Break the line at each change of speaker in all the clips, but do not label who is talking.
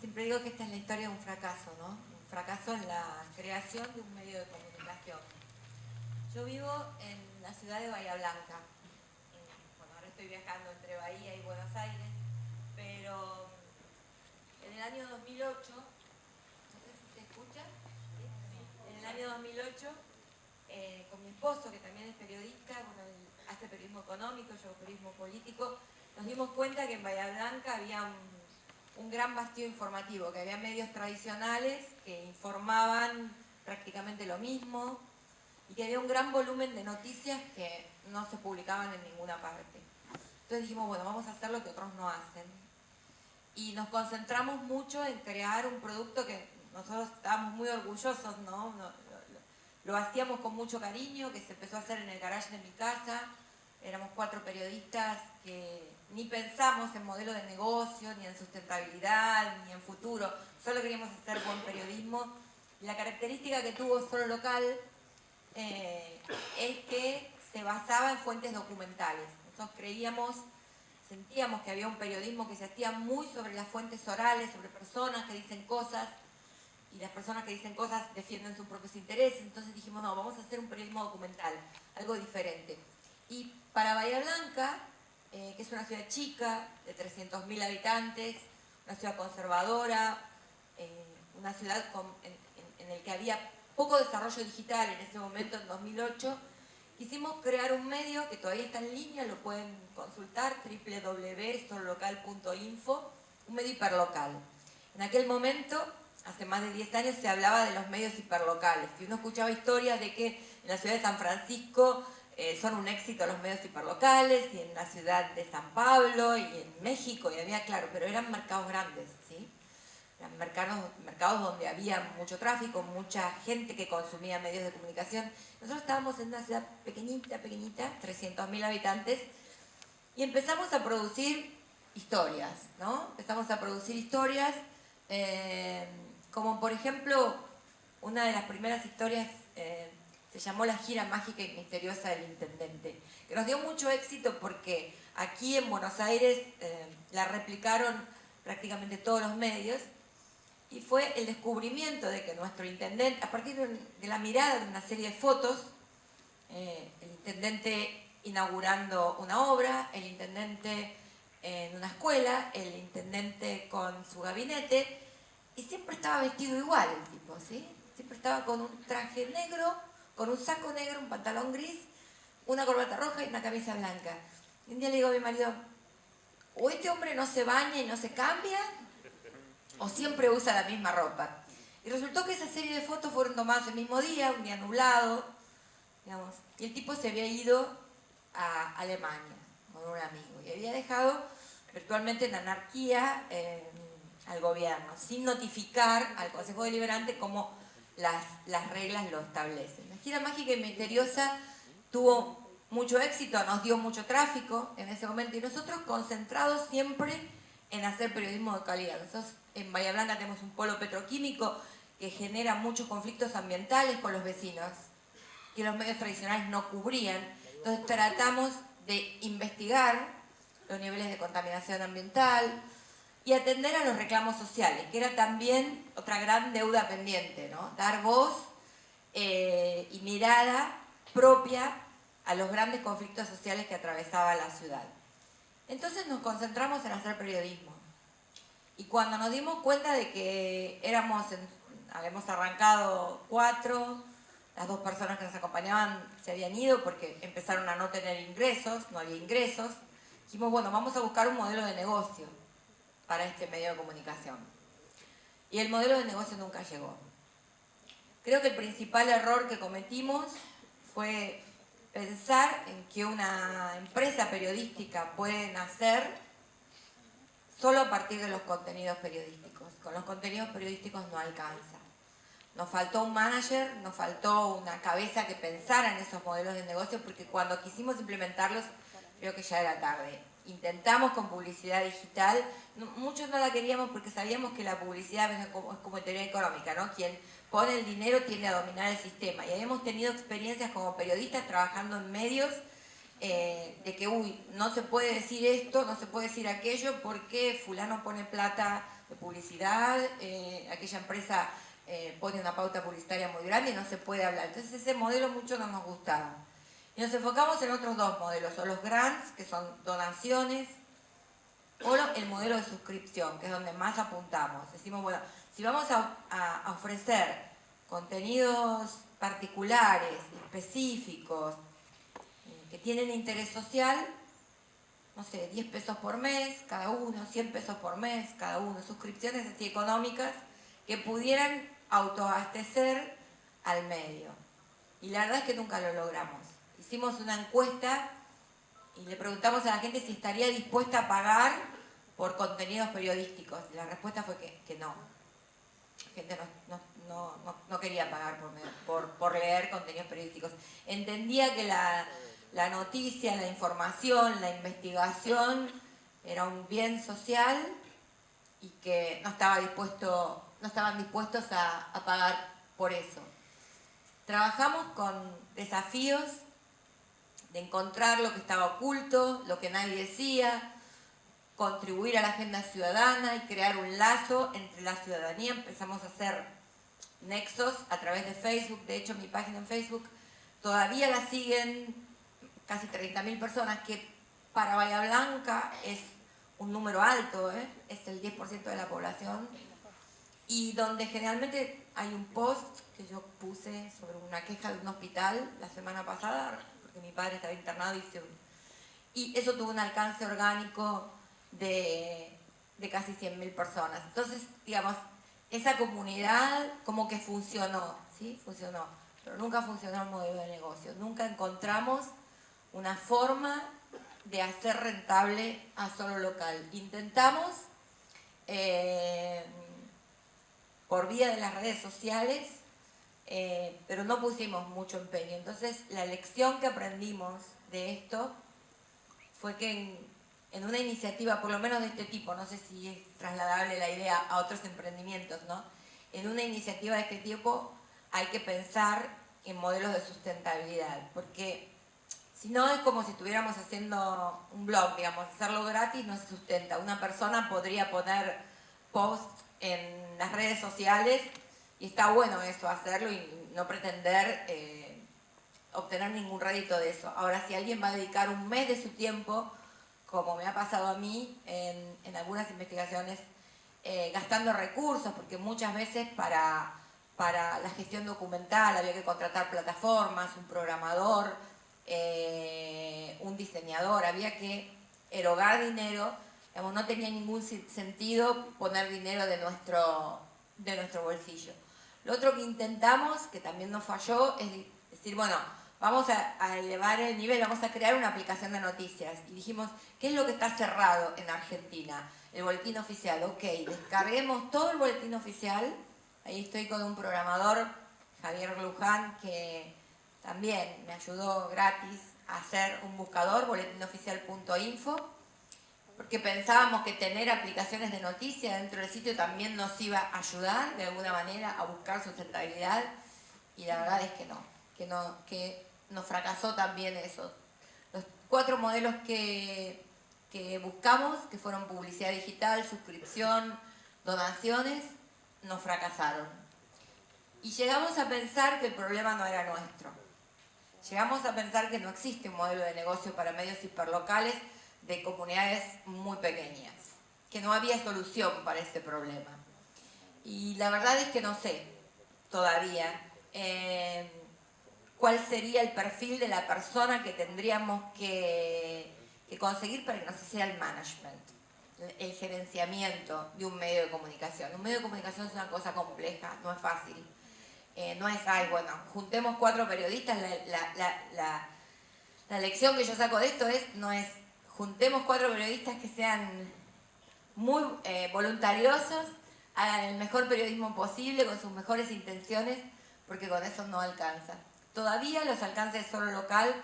siempre digo que esta es la historia de un fracaso, ¿no? Un fracaso en la creación de un medio de comunicación. Yo vivo en la ciudad de Bahía Blanca. Bueno, ahora estoy viajando entre Bahía y Buenos Aires, pero en el año 2008, no sé si se escucha, en el año 2008, eh, con mi esposo, que también es periodista, hace periodismo económico, yo periodismo político, nos dimos cuenta que en Bahía Blanca había un un gran vacío informativo, que había medios tradicionales que informaban prácticamente lo mismo y que había un gran volumen de noticias que no se publicaban en ninguna parte. Entonces dijimos, bueno, vamos a hacer lo que otros no hacen. Y nos concentramos mucho en crear un producto que nosotros estábamos muy orgullosos, ¿no? Lo, hacíamos con mucho cariño, que se empezó a hacer en el garage de mi casa. Éramos cuatro periodistas que ni pensamos en modelo de negocio, ni en sustentabilidad, ni en futuro, solo queríamos hacer buen periodismo. La característica que tuvo Solo Local eh, es que se basaba en fuentes documentales. Nosotros creíamos, sentíamos que había un periodismo que se hacía muy sobre las fuentes orales, sobre personas que dicen cosas, y las personas que dicen cosas defienden sus propios intereses, entonces dijimos, no, vamos a hacer un periodismo documental, algo diferente. Y para Bahía Blanca, eh, que es una ciudad chica, de 300.000 habitantes, una ciudad conservadora, eh, una ciudad en, en, el que había poco desarrollo digital en ese momento, en 2008, quisimos crear un medio que todavía está en línea, lo pueden consultar, www.sololocal.info, un medio hiperlocal. En aquel momento, hace más de 10 años, se hablaba de los medios hiperlocales, y uno escuchaba historias de que en la ciudad de San Francisco eh, son un éxito los medios hiperlocales y en la ciudad de San Pablo y en México y había, claro, pero eran mercados grandes, ¿sí? Eran mercados, mercados donde había mucho tráfico, mucha gente que consumía medios de comunicación. Nosotros estábamos en una ciudad pequeñita, pequeñita, 300.000 habitantes, y empezamos a producir historias, ¿no? Empezamos a producir historias, eh, como por ejemplo, una de las primeras historias eh, se llamó La gira mágica y misteriosa del intendente, que nos dio mucho éxito porque aquí en Buenos Aires eh, la replicaron prácticamente todos los medios y fue el descubrimiento de que nuestro intendente, a partir de la mirada de una serie de fotos, eh, el intendente inaugurando una obra, el intendente en una escuela, el intendente con su gabinete, y siempre estaba vestido igual el tipo, ¿sí? Siempre estaba con un traje negro, con un saco negro, un pantalón gris, una corbata roja y una camisa blanca. Y un día le digo a mi marido, o este hombre no se baña y no se cambia, o siempre usa la misma ropa. Y resultó que esa serie de fotos fueron tomadas el mismo día, un día nublado, digamos, y el tipo se había ido a Alemania con un amigo y había dejado virtualmente en anarquía eh, al gobierno, sin notificar al Consejo Deliberante como las, las reglas lo establecen. La gira mágica y misteriosa tuvo mucho éxito, nos dio mucho tráfico en ese momento y nosotros concentrados siempre en hacer periodismo de calidad. Nosotros en Bahía Blanca tenemos un polo petroquímico que genera muchos conflictos ambientales con los vecinos, que los medios tradicionales no cubrían. Entonces tratamos de investigar los niveles de contaminación ambiental, y atender a los reclamos sociales, que era también otra gran deuda pendiente. Dar voz eh, y mirada propia a los grandes conflictos sociales que atravesaba la ciudad. Entonces nos concentramos en hacer periodismo. Y cuando nos dimos cuenta de que éramos, habíamos arrancado cuatro, las dos personas que nos acompañaban se habían ido porque empezaron a no tener ingresos, no había ingresos, dijimos, bueno, vamos a buscar un modelo de negocio para este medio de comunicación. Y el modelo de negocio nunca llegó. Creo que el principal error que cometimos fue pensar en que una empresa periodística puede nacer solo a partir de los contenidos periodísticos. Con los contenidos periodísticos no alcanza. Nos faltó un manager, nos faltó una cabeza que pensara en esos modelos de negocio porque cuando quisimos implementarlos creo que ya era tarde. Intentamos con publicidad digital, muchos no la queríamos porque sabíamos que la publicidad es como, teoría económica, ¿no? Quien pone el dinero tiende a dominar el sistema. Y habíamos tenido experiencias como periodistas trabajando en medios eh, de que, uy, no se puede decir esto, no se puede decir aquello porque fulano pone plata de publicidad, eh, aquella empresa eh, pone una pauta publicitaria muy grande y no se puede hablar. Entonces ese modelo mucho no nos gustaba. Y nos enfocamos en otros dos modelos, o los grants, que son donaciones, o el modelo de suscripción, que es donde más apuntamos. Decimos, bueno, si vamos a, ofrecer contenidos particulares, específicos, eh, que tienen interés social, no sé, 10 pesos por mes cada uno, 100 pesos por mes cada uno, suscripciones así económicas que pudieran autoabastecer al medio. Y la verdad es que nunca lo logramos. Hicimos una encuesta y le preguntamos a la gente si estaría dispuesta a pagar por contenidos periodísticos. La respuesta fue que, no. La gente no, quería pagar por, leer contenidos periodísticos. Entendía que la, la noticia, la información, la investigación era un bien social y que no, estaba dispuesto, no estaban dispuestos a, a pagar por eso. Trabajamos con desafíos de encontrar lo que estaba oculto, lo que nadie decía, contribuir a la agenda ciudadana y crear un lazo entre la ciudadanía. Empezamos a hacer nexos a través de Facebook, de hecho mi página en Facebook todavía la siguen casi 30.000 personas, que para Bahía Blanca es un número alto, ¿eh? es el 10% de la población, y donde generalmente hay un post que yo puse sobre una queja de un hospital la semana pasada, porque mi padre estaba internado y, y eso tuvo un alcance orgánico de, casi 100.000 personas. Entonces, digamos, esa comunidad como que funcionó, ¿sí? Funcionó, pero nunca funcionó el modelo de negocio. Nunca encontramos una forma de hacer rentable a solo local. Intentamos, eh, por vía de las redes sociales, eh, pero no pusimos mucho empeño. Entonces, la lección que aprendimos de esto fue que en, en una iniciativa, por lo menos de este tipo, no sé si es trasladable la idea a otros emprendimientos, ¿no? En una iniciativa de este tipo hay que pensar en modelos de sustentabilidad, porque si no es como si estuviéramos haciendo un blog, digamos, hacerlo gratis no se sustenta. Una persona podría poner post en las redes sociales y está bueno eso, hacerlo y no pretender eh, obtener ningún rédito de eso. Ahora, si alguien va a dedicar un mes de su tiempo como me ha pasado a mí en, algunas investigaciones, eh, gastando recursos, porque muchas veces para, para la gestión documental había que contratar plataformas, un programador, eh, un diseñador, había que erogar dinero, no tenía ningún sentido poner dinero de nuestro, de nuestro bolsillo. Lo otro que intentamos, que también nos falló, es decir, bueno, vamos a, elevar el nivel, vamos a crear una aplicación de noticias. Y dijimos, ¿qué es lo que está cerrado en Argentina? El boletín oficial, ok, descarguemos todo el boletín oficial. Ahí estoy con un programador, Javier Luján, que también me ayudó gratis a hacer un buscador, boletinoficial.info, porque pensábamos que tener aplicaciones de noticias dentro del sitio también nos iba a ayudar de alguna manera a buscar sustentabilidad, y la verdad es que no, que no, que nos fracasó también eso. Los cuatro modelos que, buscamos, que fueron publicidad digital, suscripción, donaciones, nos fracasaron. Y llegamos a pensar que el problema no era nuestro. Llegamos a pensar que no existe un modelo de negocio para medios hiperlocales de comunidades muy pequeñas, que no había solución para ese problema. Y la verdad es que no sé todavía. Eh, cuál sería el perfil de la persona que tendríamos que, conseguir para que nos hiciera el management, el gerenciamiento de un medio de comunicación. Un medio de comunicación es una cosa compleja, no es fácil. Eh, no es, ay, bueno, juntemos cuatro periodistas, la, lección que yo saco de esto es, no es, juntemos cuatro periodistas que sean muy eh, voluntariosos, hagan el mejor periodismo posible con sus mejores intenciones, porque con eso no alcanza. Todavía los alcances solo local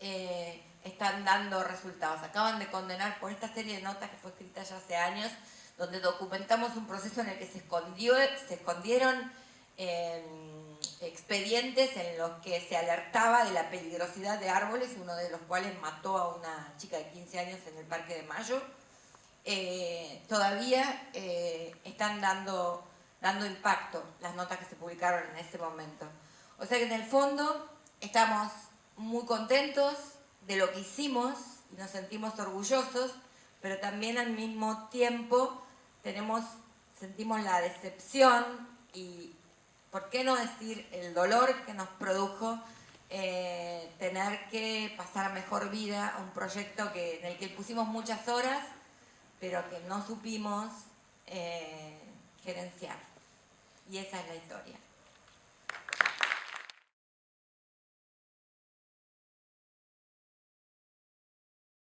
eh, están dando resultados. Acaban de condenar por esta serie de notas que fue escrita ya hace años, donde documentamos un proceso en el que se, escondió, se escondieron em, expedientes en los que se alertaba de la peligrosidad de árboles, uno de los cuales mató a una chica de 15 años en el Parque de Mayo, eh, todavía eh, están dando, dando impacto las notas que se publicaron en ese momento. O sea que en el fondo estamos muy contentos de lo que hicimos y nos sentimos orgullosos, pero también al mismo tiempo tenemos, sentimos la decepción y, ¿por qué no decir el dolor que nos produjo eh, tener que pasar mejor vida a un proyecto que, en el que pusimos muchas horas, pero que no supimos eh, gerenciar. Y esa es la historia.